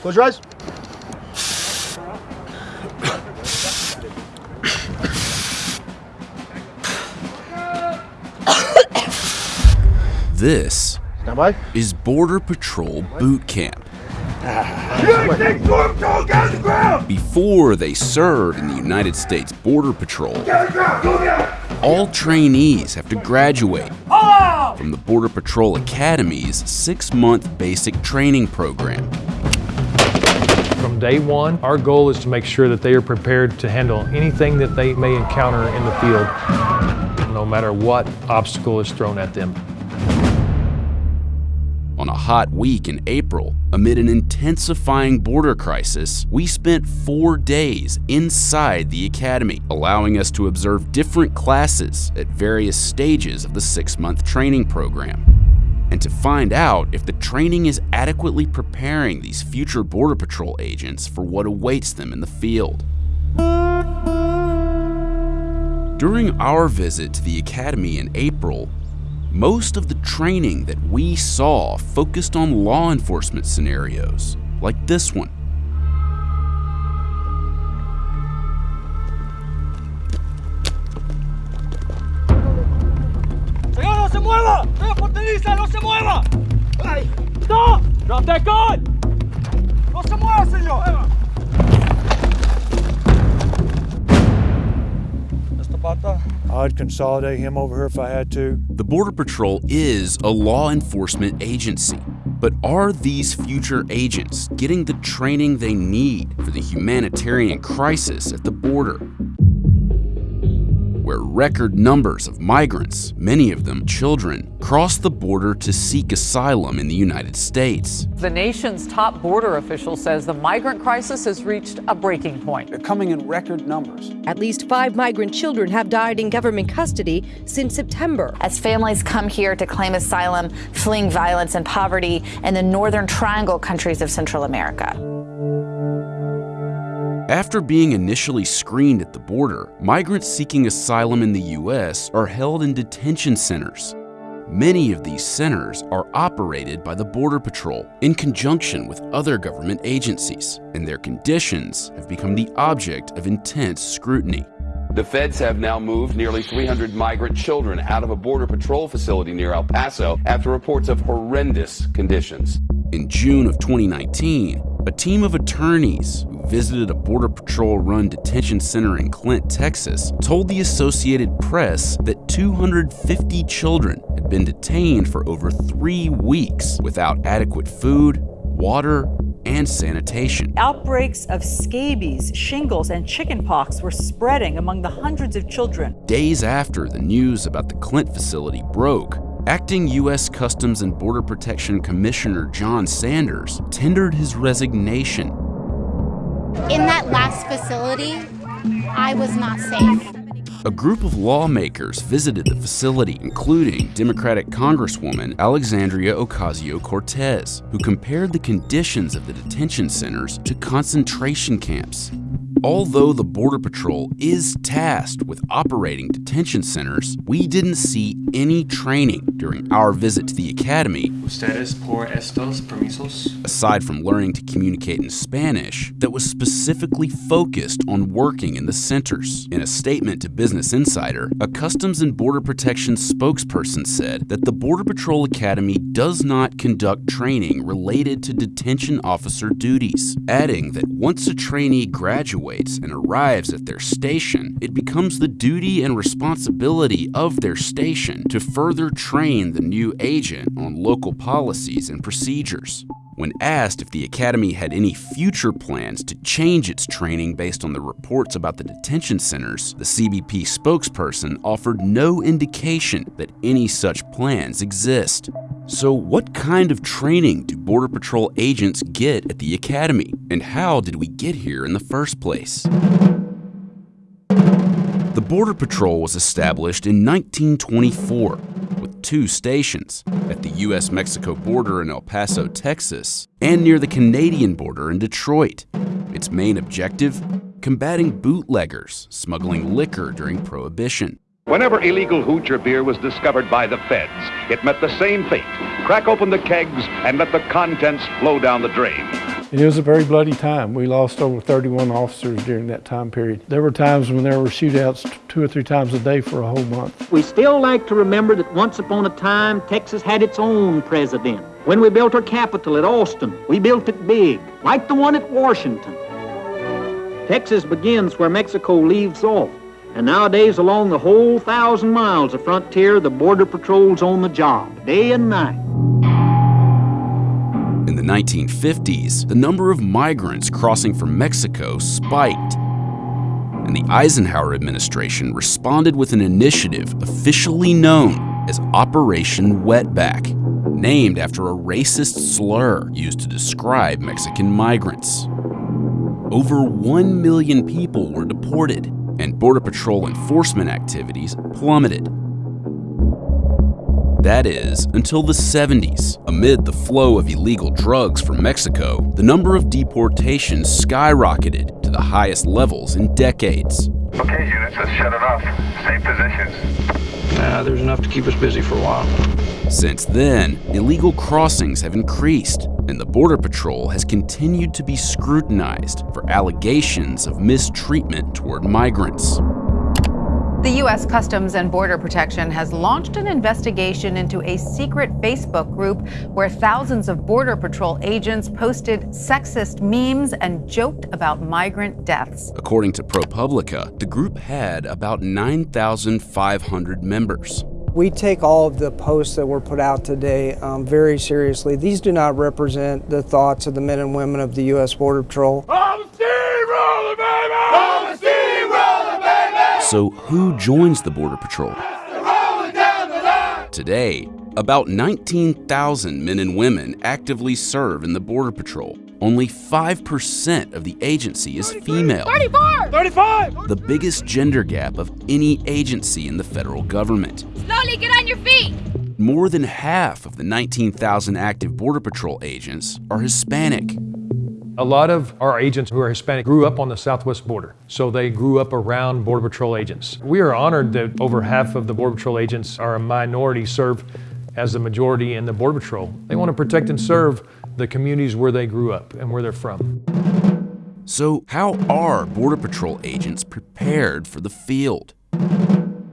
Close your eyes. This is Border Patrol Boot Camp. Before they serve in the United States Border Patrol, all trainees have to graduate from the Border Patrol Academy's six month basic training program. Day one, our goal is to make sure that they are prepared to handle anything that they may encounter in the field, no matter what obstacle is thrown at them. On a hot week in April, amid an intensifying border crisis, we spent four days inside the academy, allowing us to observe different classes at various stages of the six month training program. And to find out if the training is adequately preparing these future Border Patrol agents for what awaits them in the field. During our visit to the academy in April, most of the training that we saw focused on law enforcement scenarios, like this one. Mueva! ¡Señor no se mueva! ¡Ay! ¡Stop! ¡Drop that gun! ¡No se mueva, señor! Mr. Bata? I'd consolidate him over here if I had to. The Border Patrol is a law enforcement agency, but are these future agents getting the training they need for the humanitarian crisis at the border? Where record numbers of migrants, many of them children, cross the border to seek asylum in the United States. The nation's top border official says the migrant crisis has reached a breaking point. They're coming in record numbers. At least five migrant children have died in government custody since September. As families come here to claim asylum, fleeing violence and poverty in the Northern Triangle countries of Central America. After being initially screened at the border, migrants seeking asylum in the U.S. are held in detention centers. Many of these centers are operated by the Border Patrol in conjunction with other government agencies, and their conditions have become the object of intense scrutiny. The feds have now moved nearly 300 migrant children out of a Border Patrol facility near El Paso after reports of horrendous conditions. In June of 2019, a team of attorneys who visited a Border Patrol run detention center in Clint, Texas, told the Associated Press that 250 children had been detained for over three weeks without adequate food, water, and sanitation. Outbreaks of scabies, shingles, and chickenpox were spreading among the hundreds of children. Days after the news about the Clint facility broke, Acting U.S. Customs and Border Protection Commissioner John Sanders tendered his resignation. In that last facility, I was not safe. A group of lawmakers visited the facility, including Democratic Congresswoman Alexandria Ocasio Cortez, who compared the conditions of the detention centers to concentration camps. Although the Border Patrol is tasked with operating detention centers, we didn't see any training during our visit to the academy. Ustedes por estos permisos? Aside from learning to communicate in Spanish, that was specifically focused on working in the centers. In a statement to Business Insider, a Customs and Border Protection spokesperson said that the Border Patrol Academy does not conduct training related to detention officer duties, adding that once a trainee graduates, and arrives at their station, it becomes the duty and responsibility of their station to further train the new agent on local policies and procedures. When asked if the Academy had any future plans to change its training based on the reports about the detention centers, the CBP spokesperson offered no indication that any such plans exist. So, what kind of training do Border Patrol agents get at the Academy? And how did we get here in the first place? The Border Patrol was established in 1924 with two stations at the US Mexico border in El Paso, Texas, and near the Canadian border in Detroit. Its main objective? Combating bootleggers smuggling liquor during Prohibition. Whenever illegal hooch or beer was discovered by the feds, it met the same fate. Crack open the kegs and let the contents flow down the drain. And it was a very bloody time. We lost over 31 officers during that time period. There were times when there were shootouts two or three times a day for a whole month. We still like to remember that once upon a time, Texas had its own president. When we built our capital at Austin, we built it big, like the one at Washington. Texas begins where Mexico leaves off. And nowadays, along the whole thousand miles of frontier, the Border Patrol's on the job, day and night. In the 1950s, the number of migrants crossing from Mexico spiked. And the Eisenhower administration responded with an initiative officially known as Operation Wetback, named after a racist slur used to describe Mexican migrants. Over 1 million people were deported, and Border Patrol enforcement activities plummeted. That is, until the 70s. Amid the flow of illegal drugs from Mexico, the number of deportations skyrocketed to the highest levels in decades. Okay, units, let's shut it off. Same positions. Nah, there's enough to keep us busy for a while. Since then, illegal crossings have increased, and the Border Patrol has continued to be scrutinized for allegations of mistreatment toward migrants. The U.S. Customs and Border Protection has launched an investigation into a secret Facebook group where thousands of Border Patrol agents posted sexist memes and joked about migrant deaths. According to ProPublica, the group had about 9,500 members. We take all of the posts that were put out today um, very seriously. These do not represent the thoughts of the men and women of the U.S. Border Patrol. So, who joins the Border Patrol? Today, about 19,000 men and women actively serve in the Border Patrol. Only 5% of the agency is female. 34! 35! The biggest gender gap of any agency in the federal government. Slowly get on your feet! More than half of the 19,000 active Border Patrol agents are Hispanic. A lot of our agents who are Hispanic grew up on the southwest border, so they grew up around Border Patrol agents. We are honored that over half of the Border Patrol agents are a minority, serve as the majority in the Border Patrol. They want to protect and serve the communities where they grew up and where they're from. So, how are Border Patrol agents prepared for the field?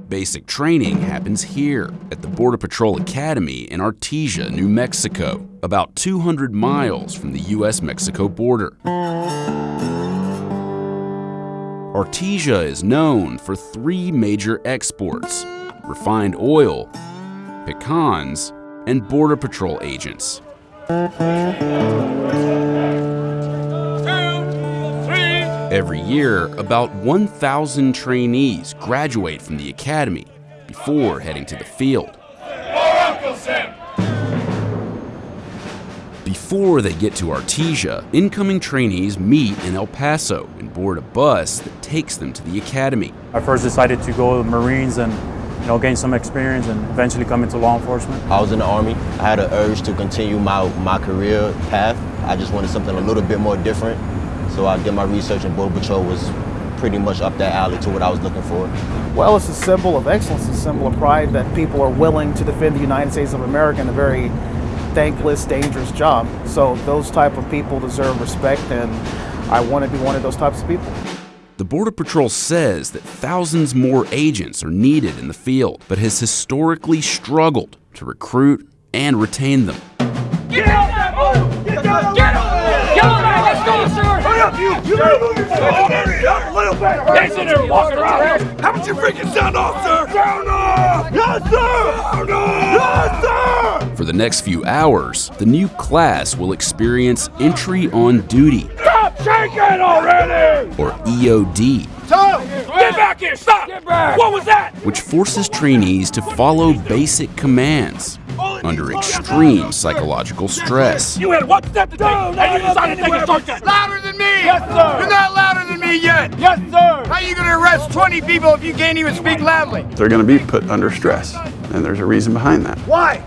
Basic training happens here at the Border Patrol Academy in Artesia, New Mexico, about 200 miles from the US Mexico border. Artesia is known for three major exports refined oil, pecans, and Border Patrol agents. Every year, about 1,000 trainees graduate from the academy before heading to the field. Before they get to Artesia, incoming trainees meet in El Paso and board a bus that takes them to the academy. I first decided to go to the Marines and you know, gain some experience and eventually come into law enforcement. I was in the Army. I had an urge to continue my, my career path. I just wanted something a little bit more different. So I did my research and Border Patrol was pretty much up that alley to what I was looking for. Well, it's a symbol of excellence, a symbol of pride that people are willing to defend the United States of America in a very thankless, dangerous job. So those type of people deserve respect, and I want to be one of those types of people. The Border Patrol says that thousands more agents are needed in the field, but has historically struggled to recruit and retain them. Get out up, you! You better move yourself! A little bit! Stay sitting there walking around! How about you freaking sound off, sir? Sound off! Yes, sir! Sound off! Yes, sir! For the next few hours, the new class will experience entry on duty, Stop shaking already! or EOD, Tom! Get back here! Stop! Get back! What was that? which forces trainees to follow basic commands under extreme psychological stress. You had one step to take, and you decided to take a shortcut. Louder than me! Yes, sir! You're not louder than me yet! Yes, sir! How are you gonna arrest 20 people if you can't even speak loudly? They're going to be put under stress, and there's a reason behind that. Why?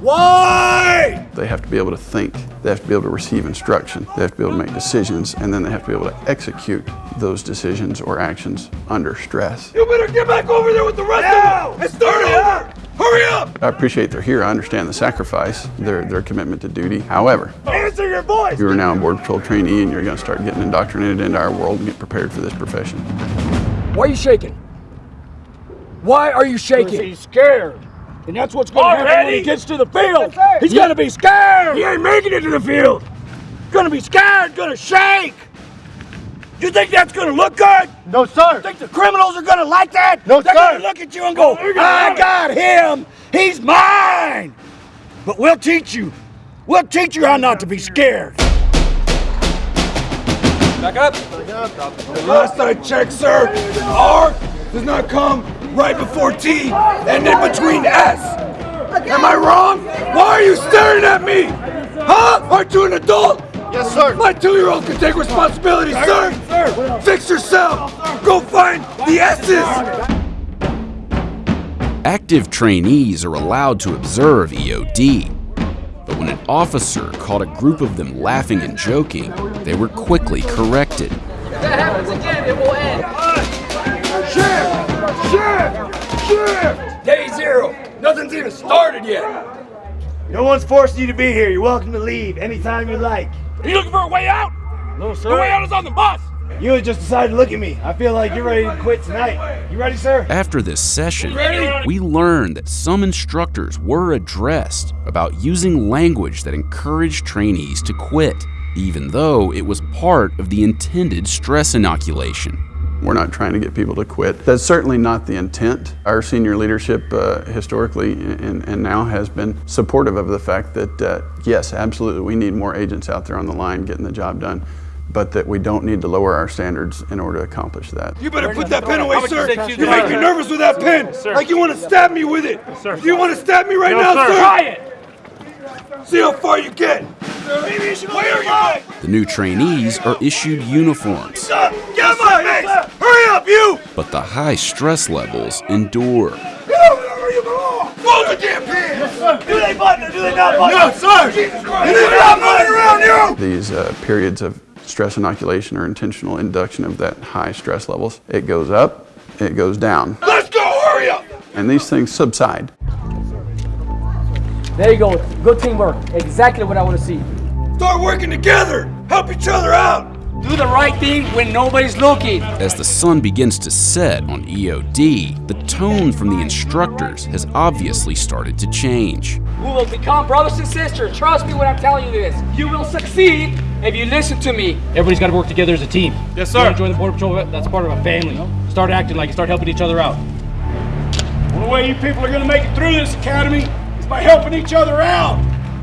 Why? They have to be able to think, they have to be able to receive instruction, they have to be able to make decisions, and then they have to be able to execute those decisions or actions under stress. You better get back over there with the rest of them and start over! Hurry up! I appreciate they're here. I understand the sacrifice, their, their commitment to duty. However, Answer your voice! you are now a Border Patrol trainee and you're going to start getting indoctrinated into our world and get prepared for this profession. Why are you shaking? Why are you shaking? He's scared. And that's what's gonna happen when he gets to the field. He's gonna be scared. He ain't making it to the field. Gonna be scared, gonna shake. You think that's gonna look good? No, sir. You think the criminals are gonna like that? No, sir. They're gonna look at you and go, I got him. He's mine. But we'll teach you. We'll teach you how not to be scared. Back up. The last I checked, sir, R does not come right before T and in between S. Am I wrong? Why are you staring at me? Huh? Aren't you an adult? Yes, sir. My two-year-old can take responsibility, sir. Sir. Fix yourself. Go find the S's. Active trainees are allowed to observe EOD. But when an officer caught a group of them laughing and joking, they were quickly corrected. If that happens again, it will end. Shift! Shift! Shift! Day zero. Nothing's even started yet. No one's forcing you to be here. You're welcome to leave anytime you like. Are you looking for a way out? No, sir. The way out is on the bus. You just decided to look at me. I feel like you're ready to quit tonight. You ready, sir? After this session, we learned that some instructors were addressed about using language that encouraged trainees to quit, even though it was part of the intended stress inoculation. We're not trying to get people to quit. That's certainly not the intent. Our senior leadership uh, historically and, and now has been supportive of the fact that, uh, yes, absolutely, we need more agents out there on the line getting the job done, but that we don't need to lower our standards in order to accomplish that. You better put that pen away, How you sir. You make me? me nervous with that pen. Sir. Like you want to stab me with it. Sir. You want to stab me right No, now, sir. sir? Try it. See how far you get. Maybe you should Where are you? The new trainees are issued uniforms, Get out of my face! Hurry up, you! but the high stress levels endure. Get over there where you belong! Roll the damn pen! Do they button or do they not button? No, sir! Jesus Christ! You need to stop running around, you! These uh, periods of stress inoculation or intentional induction of that high stress levels, it goes up, it goes down, Let's go! Hurry up! and these things subside. There you go. Good teamwork. Exactly what I want to see. Start working together! Help each other out! Do the right thing when nobody's looking. As the sun begins to set on EOD, the tone from the instructors has obviously started to change. We will become brothers and sisters. Trust me when I'm telling you this. You will succeed if you listen to me. Everybody's got to work together as a team. Yes, You wanna join the Border Patrol, that's part of a family. Start acting like you start helping each other out. The only way you people are gonna make it through this academy is by helping each other out.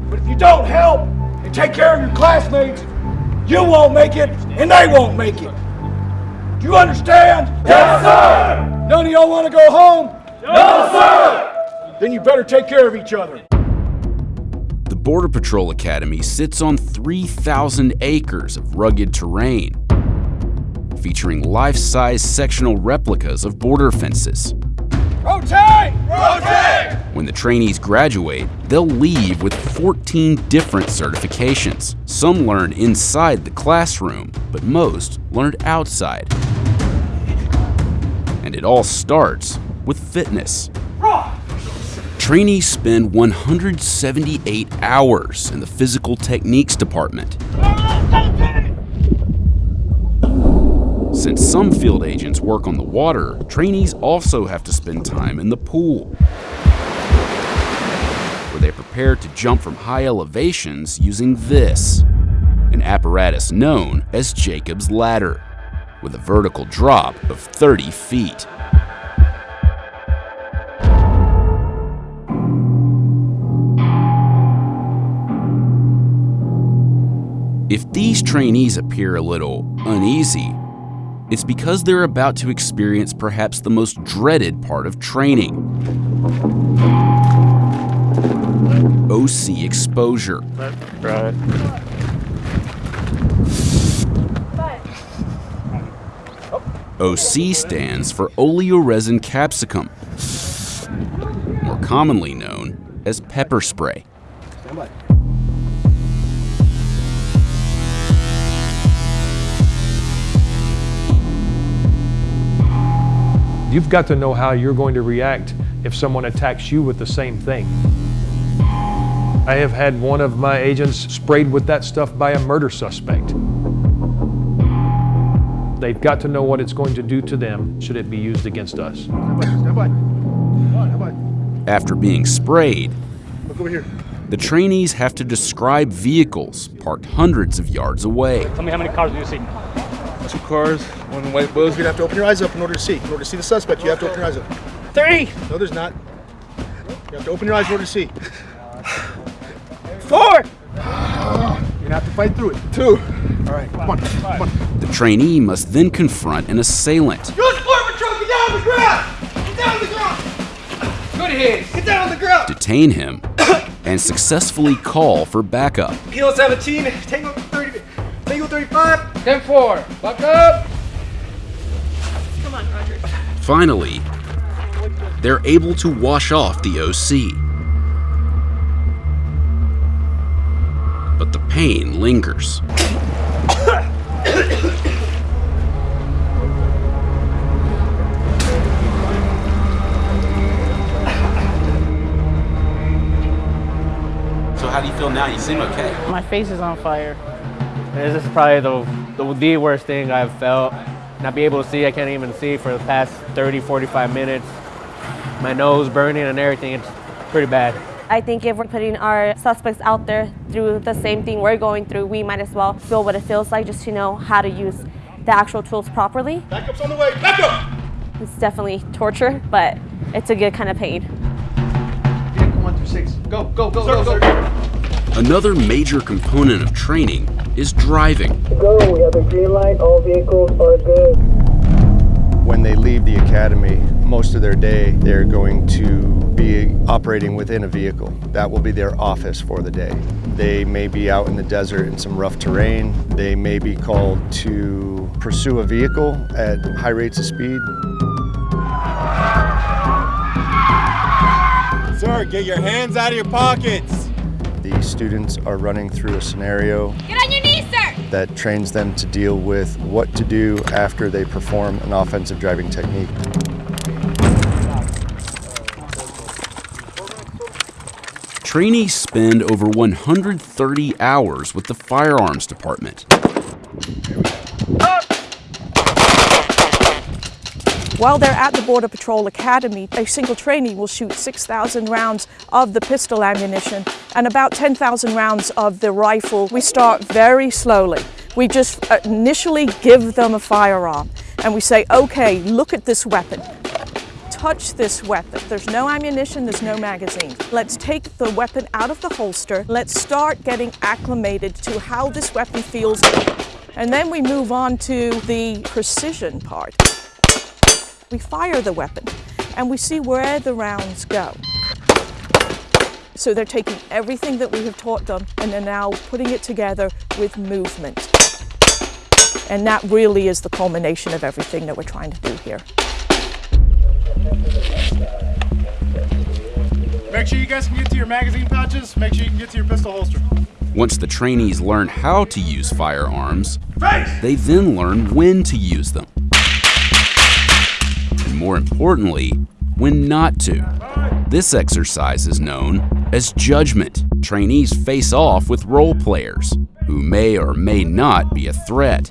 But if you don't help and take care of your classmates, you won't make it and they won't make it. Do you understand? Yes, sir! None of y'all wanna go home? No, sir! Then you better take care of each other. The Border Patrol Academy sits on 3,000 acres of rugged terrain, featuring life-size sectional replicas of border fences. Rotate! Rotate! When the trainees graduate, they'll leave with 14 different certifications. Some learned inside the classroom, but most learned outside. And it all starts with fitness. Trainees spend 178 hours in the physical techniques department. Since some field agents work on the water, trainees also have to spend time in the pool, where they prepare to jump from high elevations using this, an apparatus known as Jacob's Ladder, with a vertical drop of 30 feet. If these trainees appear a little uneasy, it's because they're about to experience perhaps the most dreaded part of training OC exposure. OC stands for oleoresin capsicum, more commonly known as pepper spray. You've got to know how you're going to react if someone attacks you with the same thing. I have had one of my agents sprayed with that stuff by a murder suspect. They've got to know what it's going to do to them should it be used against us. After being sprayed, Look over here. the trainees have to describe vehicles parked hundreds of yards away. Tell me how many cars do you see? Two cars, one white Buzz. You'd have to open your eyes up in order to see. In order to see the suspect, you have to open your eyes up. Three. No, there's not. You have to open your eyes in order to see. Four. You're gonna have to fight through it. Two. All right, come on, come on. The trainee must then confront an assailant. Use Border Patrol, get down on the ground! Get down on the ground! Good hit! Get down on the ground! detain him, and successfully call for backup. Kilo 17, Tango 30, Tango 35. 10 4. Back up. Come on, Roger. Finally, they're able to wash off the OC. But the pain lingers. So how do you feel now? You seem okay. My face is on fire. This is probably the, the, the worst thing I've felt. Not be able to see, I can't even see for the past 30, 45 minutes. My nose burning and everything, it's pretty bad. I think if we're putting our suspects out there through the same thing we're going through, we might as well feel what it feels like just to know how to use the actual tools properly. Backup's on the way. Back up! It's definitely torture, but it's a good kind of pain. Vehicle one through six. Go, go, go, go, go. Another major component of training is driving. Go, we have a green light, all vehicles are good. When they leave the academy, most of their day they're going to be operating within a vehicle. That will be their office for the day. They may be out in the desert in some rough terrain. They may be called to pursue a vehicle at high rates of speed. Sir, get your hands out of your pockets. The students are running through a scenario that trains them to deal with what to do after they perform an offensive driving technique. Trainees spend over 130 hours with the firearms department. While they're at the Border Patrol Academy, a single trainee will shoot 6,000 rounds of the pistol ammunition and about 10,000 rounds of the rifle. We start very slowly. We just uh, initially give them a firearm and we say, okay, look at this weapon. Touch this weapon. There's no ammunition, there's no magazine. Let's take the weapon out of the holster. Let's start getting acclimated to how this weapon feels. And then we move on to the precision part. We fire the weapon and we see where the rounds go. So they're taking everything that we have taught them and they're now putting it together with movement. And that really is the culmination of everything that we're trying to do here. Make sure you guys can get to your magazine pouches. Make sure you can get to your pistol holster. Once the trainees learn how to use firearms, Face! they then learn when to use them. And more importantly, when not to. This exercise is known as judgment. Trainees face off with role players who may or may not be a threat.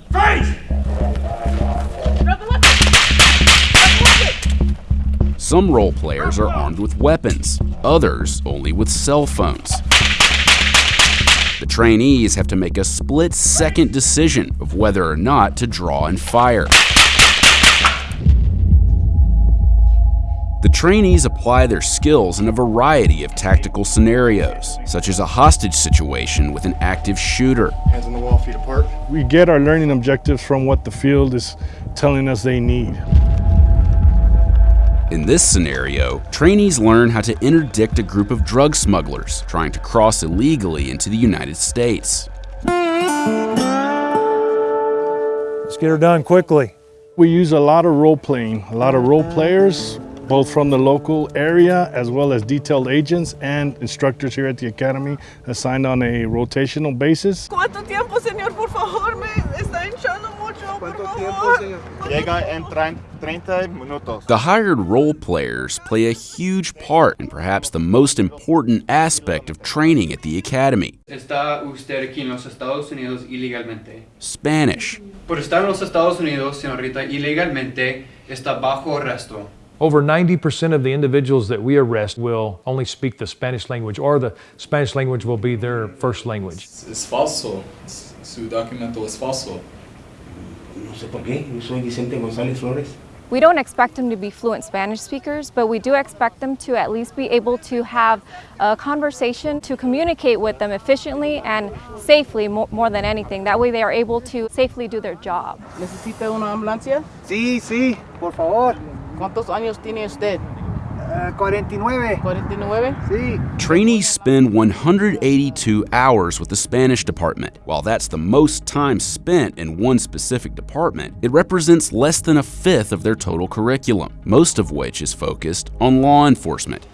Some role players are armed with weapons, others only with cell phones. The trainees have to make a split second decision of whether or not to draw and fire. The trainees apply their skills in a variety of tactical scenarios, such as a hostage situation with an active shooter. Hands on the wall, feet apart. We get our learning objectives from what the field is telling us they need. In this scenario, trainees learn how to interdict a group of drug smugglers trying to cross illegally into the United States. Let's get her done quickly. We use a lot of role playing, a lot of role players, both from the local area as well as detailed agents and instructors here at the academy assigned on a rotational basis. ¿Cuánto tiempo, señor? Por favor, me está hinchando mucho. Llega en 30 minutos. The hired role players play a huge part in perhaps the most important aspect of training at the academy Está usted aquí en los Estados Unidos ilegalmente. Spanish. Por estar en los Estados Unidos, señorita, ilegalmente está bajo arresto. Over 90% of the individuals that we arrest will only speak the Spanish language, or the Spanish language will be their first language. Es falso. Su documento es falso. No sé por qué. Yo soy Vicente González Flores. We don't expect them to be fluent Spanish speakers, but we do expect them to at least be able to have a conversation to communicate with them efficiently and safely more, more than anything. That way they are able to safely do their job. ¿Necesita una ambulancia? Sí, sí, por favor. ¿Cuántos años tiene usted? Eh, 49. ¿49? Sí. Trainees spend 182 hours with the Spanish department. While that's the most time spent in one specific department, it represents less than a fifth of their total curriculum, most of which is focused on law enforcement.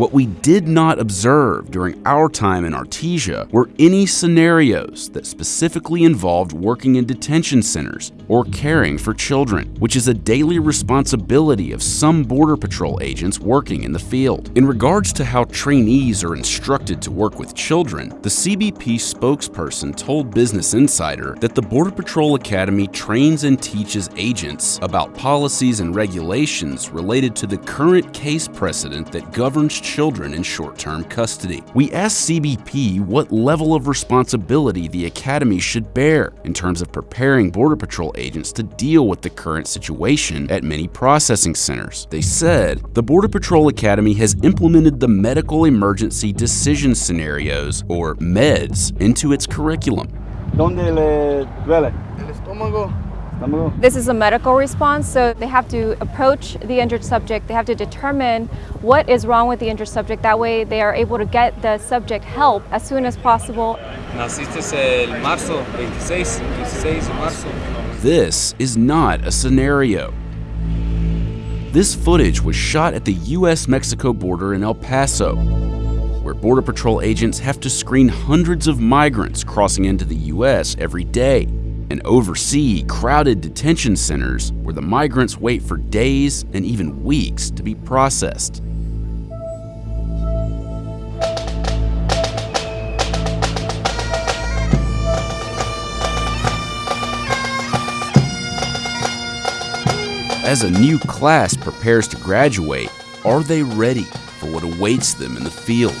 What we did not observe during our time in Artesia were any scenarios that specifically involved working in detention centers or caring for children, which is a daily responsibility of some Border Patrol agents working in the field. In regards to how trainees are instructed to work with children, the CBP spokesperson told Business Insider that the Border Patrol Academy trains and teaches agents about policies and regulations related to the current case precedent that governs children in short-term custody. We asked CBP what level of responsibility the Academy should bear in terms of preparing Border Patrol agents to deal with the current situation at many processing centers. They said the Border Patrol Academy has implemented the Medical Emergency Decision Scenarios, or MEDS, into its curriculum. ¿Dónde le duele? El estómago. This is a medical response, so they have to approach the injured subject. They have to determine what is wrong with the injured subject. That way, they are able to get the subject help as soon as possible. Naciste el marzo 26, 16 de marzo. This is not a scenario. This footage was shot at the US Mexico border in El Paso, where Border Patrol agents have to screen hundreds of migrants crossing into the US every day and oversee crowded detention centers where the migrants wait for days and even weeks to be processed. As a new class prepares to graduate, are they ready for what awaits them in the field?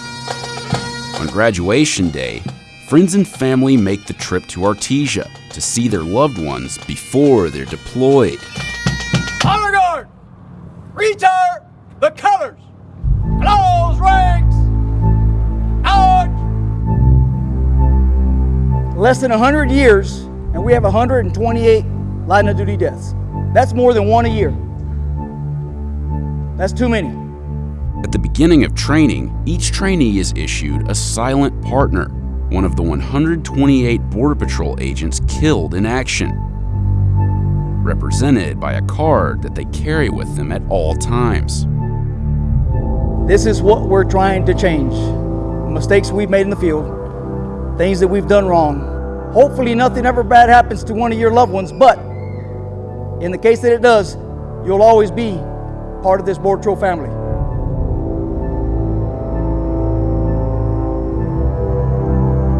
On graduation day, friends and family make the trip to Artesia to see their loved ones before they're deployed. Honor Guard! Retire the colors! Close ranks! Out! Less than 100 years, and we have 128 line of duty deaths. That's more than one a year. That's too many. At the beginning of training, each trainee is issued a silent partner, one of the 128 Border Patrol agents killed in action, represented by a card that they carry with them at all times. This is what we're trying to change. Mistakes we've made in the field, things that we've done wrong. Hopefully, nothing ever bad happens to one of your loved ones, but in the case that it does, you'll always be part of this Border Patrol family.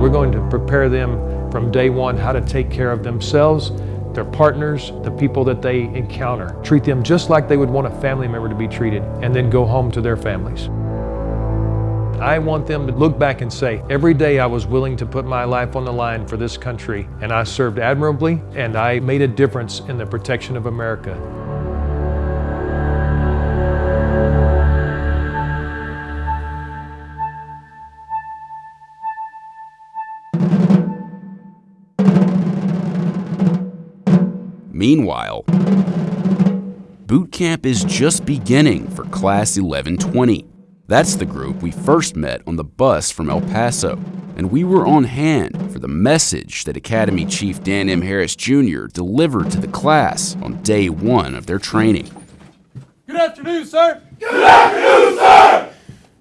We're going to prepare them from day one how to take care of themselves, their partners, the people that they encounter. Treat them just like they would want a family member to be treated, and then go home to their families. I want them to look back and say, every day I was willing to put my life on the line for this country, and I served admirably, and I made a difference in the protection of America. Meanwhile, boot camp is just beginning for Class 1120. That's the group we first met on the bus from El Paso, and we were on hand for the message that Academy Chief Dan M. Harris Jr. delivered to the class on day one of their training. Good afternoon, sir. Good afternoon, sir.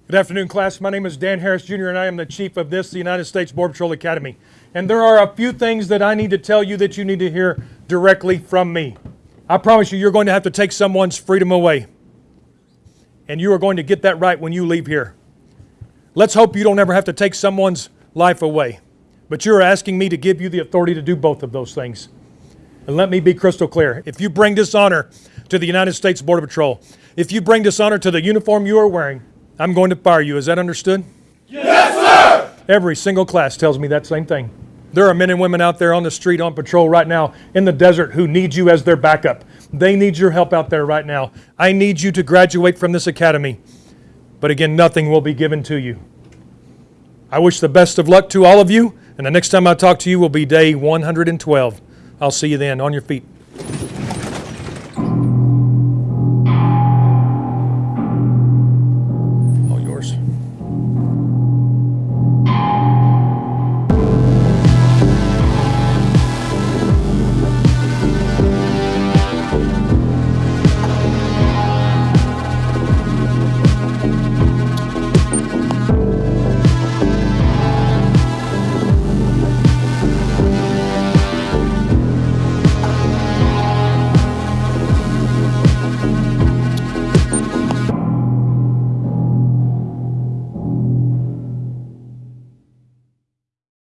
Good afternoon, class. My name is Dan Harris Jr., and I am the chief of this, the United States Border Patrol Academy. And there are a few things that I need to tell you that you need to hear directly from me. I promise you, you're going to have to take someone's freedom away. And you are going to get that right when you leave here. Let's hope you don't ever have to take someone's life away. But you're asking me to give you the authority to do both of those things. And let me be crystal clear. If you bring dishonor to the United States Border Patrol, if you bring dishonor to the uniform you are wearing, I'm going to fire you. Is that understood? Yes, sir! Every single class tells me that same thing. There are men and women out there on the street on patrol right now in the desert who need you as their backup. They need your help out there right now. I need you to graduate from this academy. But again, nothing will be given to you. I wish the best of luck to all of you, and the next time I talk to you will be day 112. I'll see you then on your feet.